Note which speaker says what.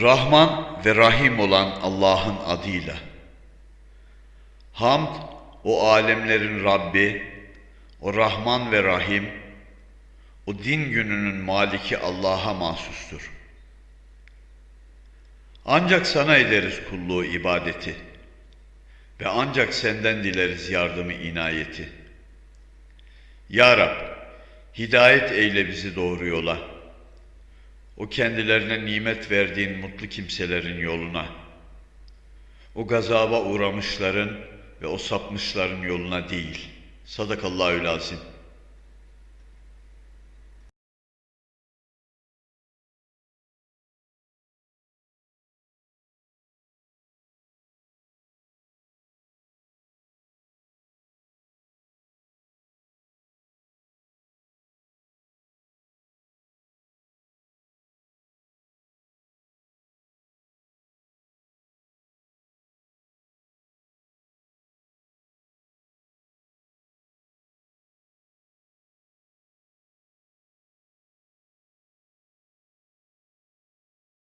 Speaker 1: Rahman ve Rahim olan Allah'ın adıyla. Hamd, o alemlerin Rabbi, o Rahman ve Rahim, o din gününün maliki Allah'a mahsustur. Ancak sana ederiz kulluğu ibadeti ve ancak senden dileriz yardımı inayeti. Ya Rab, hidayet eyle bizi doğru yola. O kendilerine nimet verdiğin mutlu kimselerin yoluna. O gazaba uğramışların ve o sapmışların yoluna değil. Sadakallahü lazim.